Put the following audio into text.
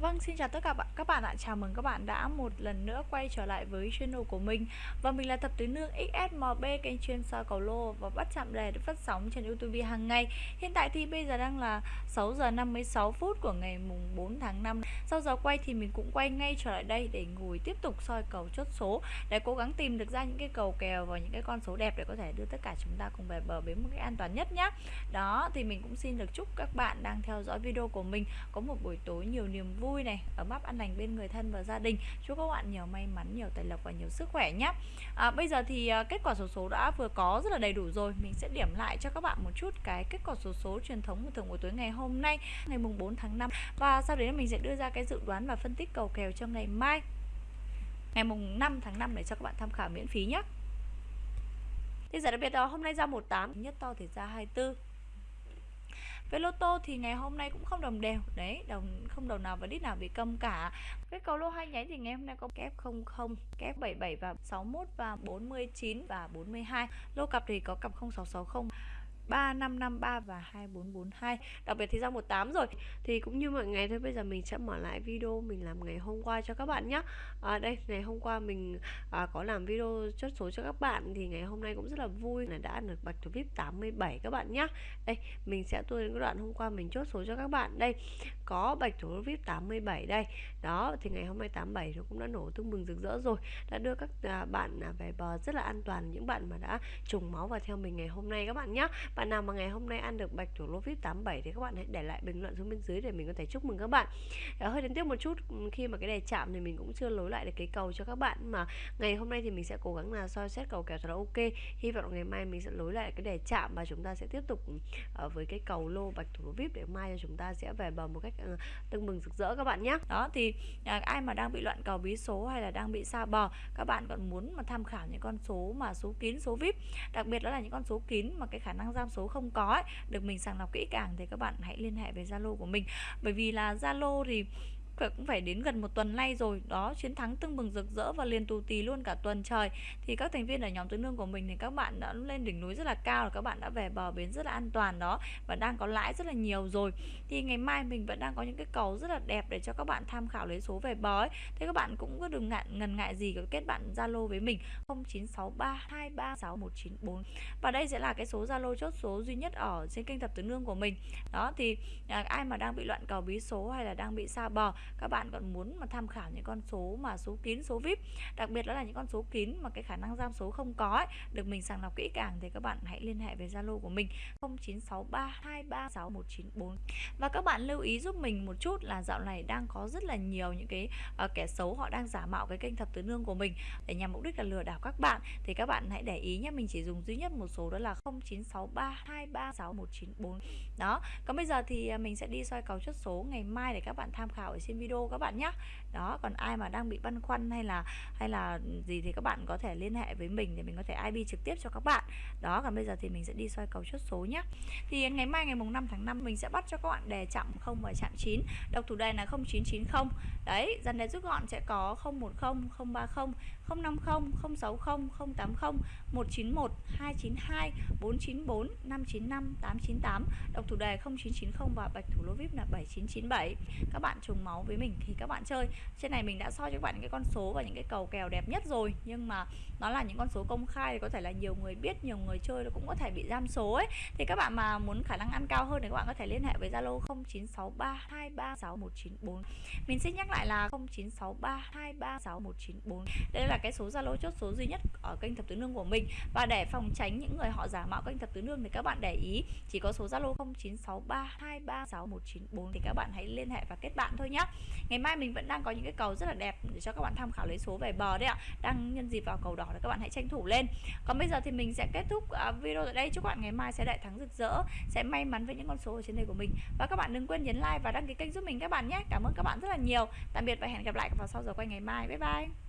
Vâng, xin chào tất cả bạn các bạn ạ. Chào mừng các bạn đã một lần nữa quay trở lại với channel của mình. Và mình là Thập Tứ Nương XSMB, kênh chuyên soi cầu lô và bắt chạm đề được phát sóng trên YouTube hàng ngày. Hiện tại thì bây giờ đang là 6 giờ 56 phút của ngày mùng 4 tháng 5. Sau giờ quay thì mình cũng quay ngay trở lại đây để ngồi tiếp tục soi cầu chốt số để cố gắng tìm được ra những cái cầu kèo và những cái con số đẹp để có thể đưa tất cả chúng ta cùng về bờ bến một cách an toàn nhất nhé. Đó thì mình cũng xin được chúc các bạn đang theo dõi video của mình có một buổi tối nhiều niềm vui vui này ấm áp an lành bên người thân và gia đình. Chúc các bạn nhiều may mắn nhiều tài lộc và nhiều sức khỏe nhé. À, bây giờ thì à, kết quả số số đã vừa có rất là đầy đủ rồi. Mình sẽ điểm lại cho các bạn một chút cái kết quả số số truyền thống của thường buổi tối ngày hôm nay ngày mùng 4 tháng 5 và sau đấy mình sẽ đưa ra cái dự đoán và phân tích cầu kèo cho ngày mai ngày mùng 5 tháng 5 để cho các bạn tham khảo miễn phí nhé. Thì giải đặc biệt đó hôm nay ra 18 nhất to thì ra 24 với lô tô thì ngày hôm nay cũng không đồng đều. Đấy, đồng, không đồng nào và đít nào bị câm cả. Với cầu lô hai nháy thì ngày hôm nay có kép 00 kép 77 và 61 và 49 và 42 lô cặp thì có cặp 0660 3553 và 2442 Đặc biệt thì ra 18 rồi Thì cũng như mọi ngày thôi Bây giờ mình sẽ mở lại video mình làm ngày hôm qua cho các bạn nhé à, Đây ngày hôm qua mình à, có làm video chốt số cho các bạn Thì ngày hôm nay cũng rất là vui. Là đã được bạch thủ VIP 87 các bạn nhé Đây mình sẽ tua đến cái đoạn hôm qua mình chốt số cho các bạn. Đây có bạch thủ VIP 87 đây. Đó thì ngày hôm nay 87 nó cũng đã nổ tương bừng rực rỡ rồi. Đã đưa các à, bạn à, về bờ rất là an toàn Những bạn mà đã trùng máu vào theo mình ngày hôm nay các bạn nhé bạn nào mà ngày hôm nay ăn được bạch thủ lô vip 87 thì các bạn hãy để lại bình luận xuống bên dưới để mình có thể chúc mừng các bạn. À, hơi đến tiếp một chút ừ, khi mà cái đề chạm thì mình cũng chưa lối lại được cái cầu cho các bạn. Mà ngày hôm nay thì mình sẽ cố gắng là soi xét cầu kèo thật là ok. Hy vọng ngày mai mình sẽ lối lại cái đề chạm và chúng ta sẽ tiếp tục uh, với cái cầu lô bạch thủ lô vip để mai cho chúng ta sẽ về bờ một cách uh, tưng bừng rực rỡ các bạn nhé. Đó thì à, ai mà đang bị loạn cầu bí số hay là đang bị xa bờ các bạn còn muốn mà tham khảo những con số mà số kín số vip đặc biệt đó là những con số kín mà cái khả năng giao trong số không có ấy, được mình sàng lọc kỹ càng thì các bạn hãy liên hệ với Zalo của mình. Bởi vì là Zalo thì cũng phải đến gần một tuần nay rồi. Đó chiến thắng tưng bừng rực rỡ và liền tù tì luôn cả tuần trời. Thì các thành viên ở nhóm tứ nương của mình thì các bạn đã lên đỉnh núi rất là cao là các bạn đã về bờ bến rất là an toàn đó và đang có lãi rất là nhiều rồi. Thì ngày mai mình vẫn đang có những cái cầu rất là đẹp để cho các bạn tham khảo lấy số về bờ ấy. Thế các bạn cũng cứ đừng ngại ngần ngại gì cứ kết bạn zalo với mình 0963236194 và đây sẽ là cái số zalo chốt số duy nhất ở trên kênh thập tứ nương của mình. Đó thì à, ai mà đang bị loạn cầu bí số hay là đang bị xa bờ các bạn còn muốn mà tham khảo những con số mà số kín số vip đặc biệt đó là những con số kín mà cái khả năng giam số không có ấy, được mình sàng lọc kỹ càng thì các bạn hãy liên hệ với zalo của mình 0963236194 và các bạn lưu ý giúp mình một chút là dạo này đang có rất là nhiều những cái uh, kẻ xấu họ đang giả mạo cái kênh thập tứ nương của mình. Để nhằm mục đích là lừa đảo các bạn thì các bạn hãy để ý nhé mình chỉ dùng duy nhất một số đó là 0963236194 đó còn bây giờ thì à, mình sẽ đi soi cầu chốt số ngày mai để các bạn tham khảo ở trên video các bạn nhé đó, còn ai mà đang bị băn khoăn hay là hay là gì thì các bạn có thể liên hệ với mình để mình có thể IB trực tiếp cho các bạn. Đó, còn bây giờ thì mình sẽ đi soi cầu chốt số nhé thì ngày mai, ngày mùng 5 tháng 5 mình sẽ bắt cho các bạn đề chạm 0 và chạm 9 đọc thủ đề là 0990 đấy dần đề rút gọn sẽ có 010 030 050 060 080 191 292 494 595 898 đọc thủ đề 0990 và bạch thủ lô vip là 7997 các bạn trùng máu với mình thì các bạn chơi. Trên này mình đã soi cho các bạn những cái con số và những cái cầu kèo đẹp nhất rồi. Nhưng mà nó là những con số công khai thì có thể là nhiều người biết, nhiều người chơi nó cũng có thể bị giam số ấy. Thì các bạn mà muốn khả năng ăn cao hơn thì các bạn có thể liên hệ với Zalo 0963236194 mình xin nhắc lại là 0963236194 đây là cái số Zalo chốt số duy nhất ở kênh thập tứ nương của mình. Và để phòng tránh những người họ giả mạo kênh thập tứ nương thì các bạn để ý, chỉ có số Zalo 0963236194 thì các bạn hãy liên hệ và kết bạn thôi nhé ngày mai mình vẫn đang có những cái cầu rất là đẹp để cho các bạn tham khảo lấy số về bờ đấy ạ. Đang nhân dịp vào cầu đỏ thì các bạn hãy tranh thủ lên. Còn bây giờ thì mình sẽ kết thúc à, video tại đây. Chúc các bạn ngày mai sẽ đại thắng rực rỡ, sẽ may mắn với những con số ở trên đây của mình. Và các bạn đừng quên nhấn like và đăng ký kênh giúp mình các bạn nhé. Cảm ơn các bạn rất là nhiều. Tạm biệt và hẹn gặp lại vào sau giờ quay ngày mai. Bye bye.